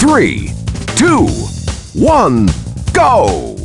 three, two, one, go!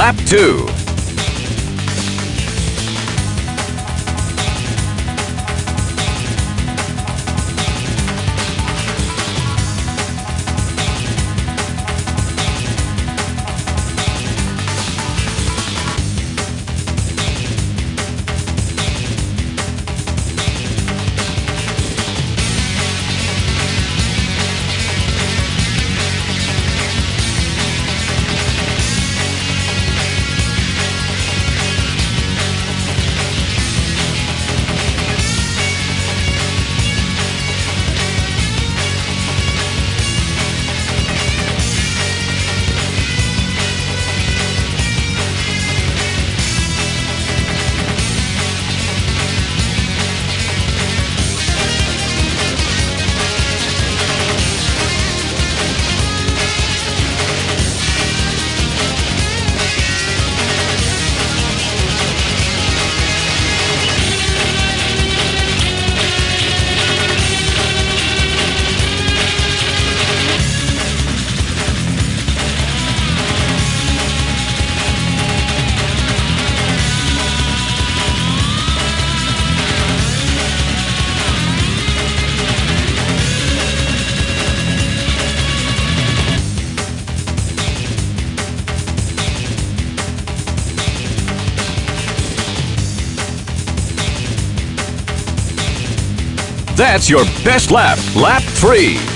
Lap 2. That's your best lap, lap 3.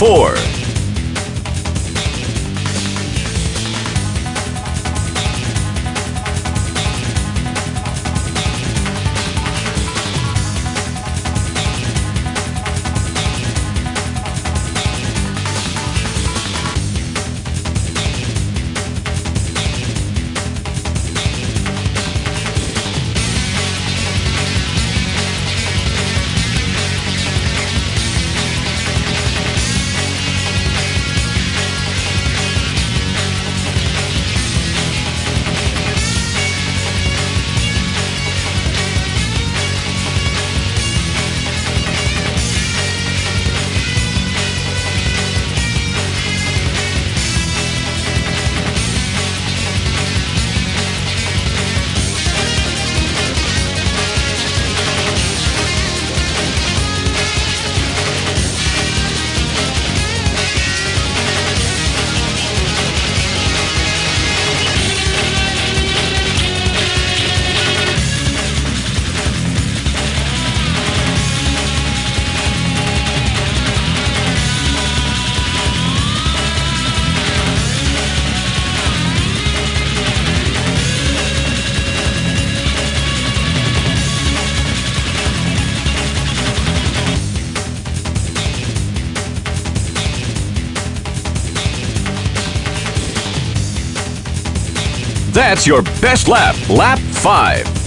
Lap That's your best lap, lap 5.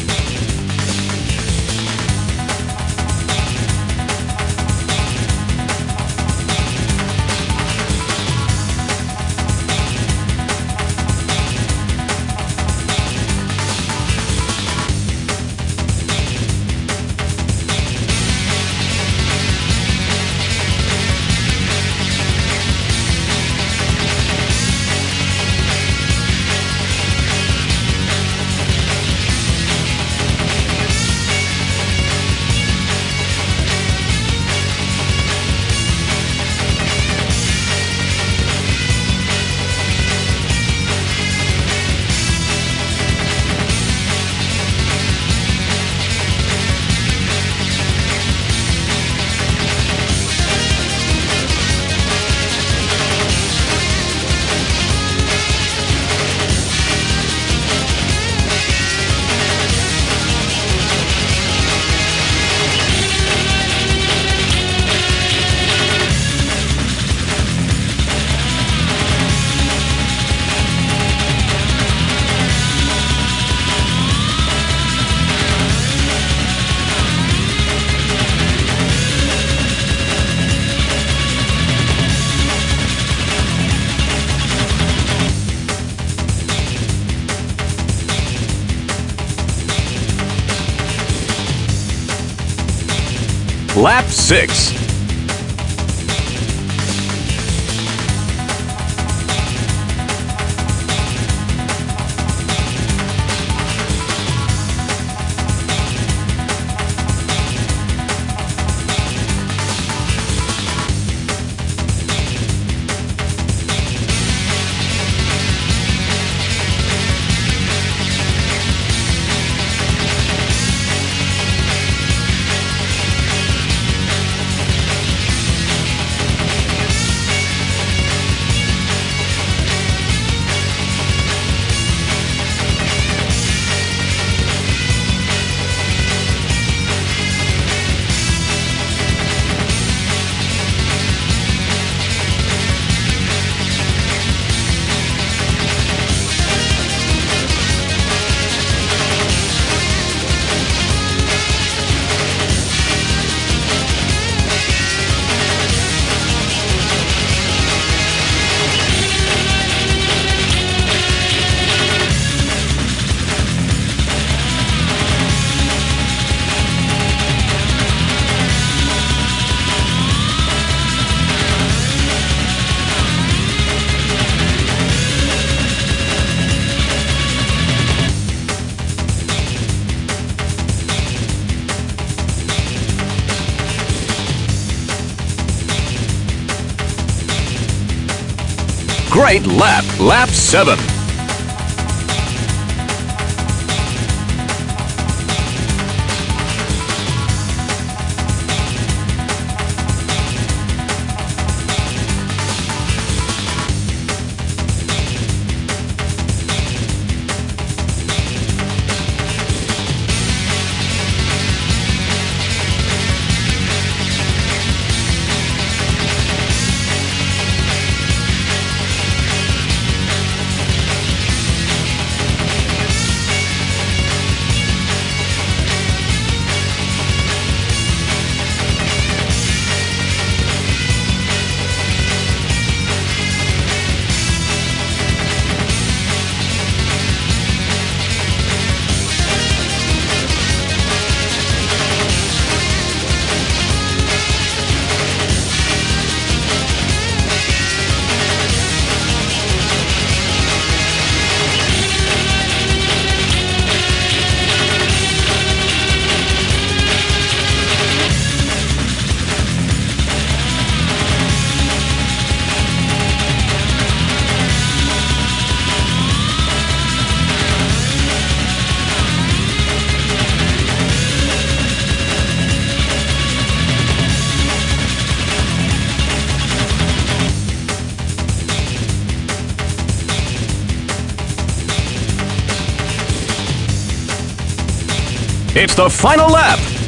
Lap 6. Great lap, lap 7. It's the final lap.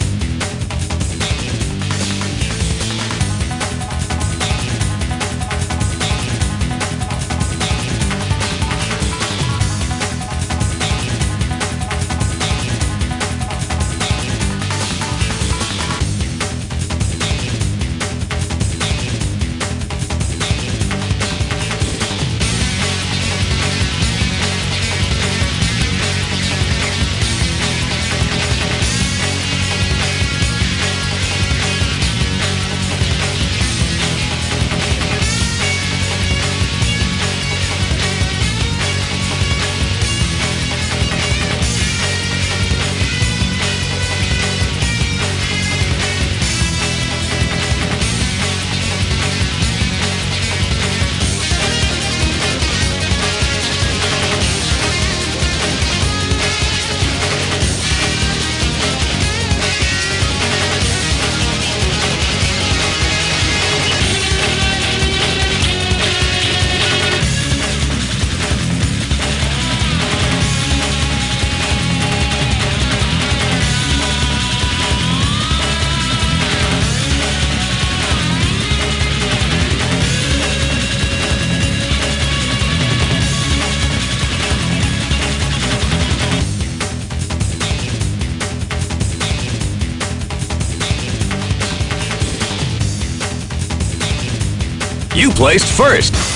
Placed first.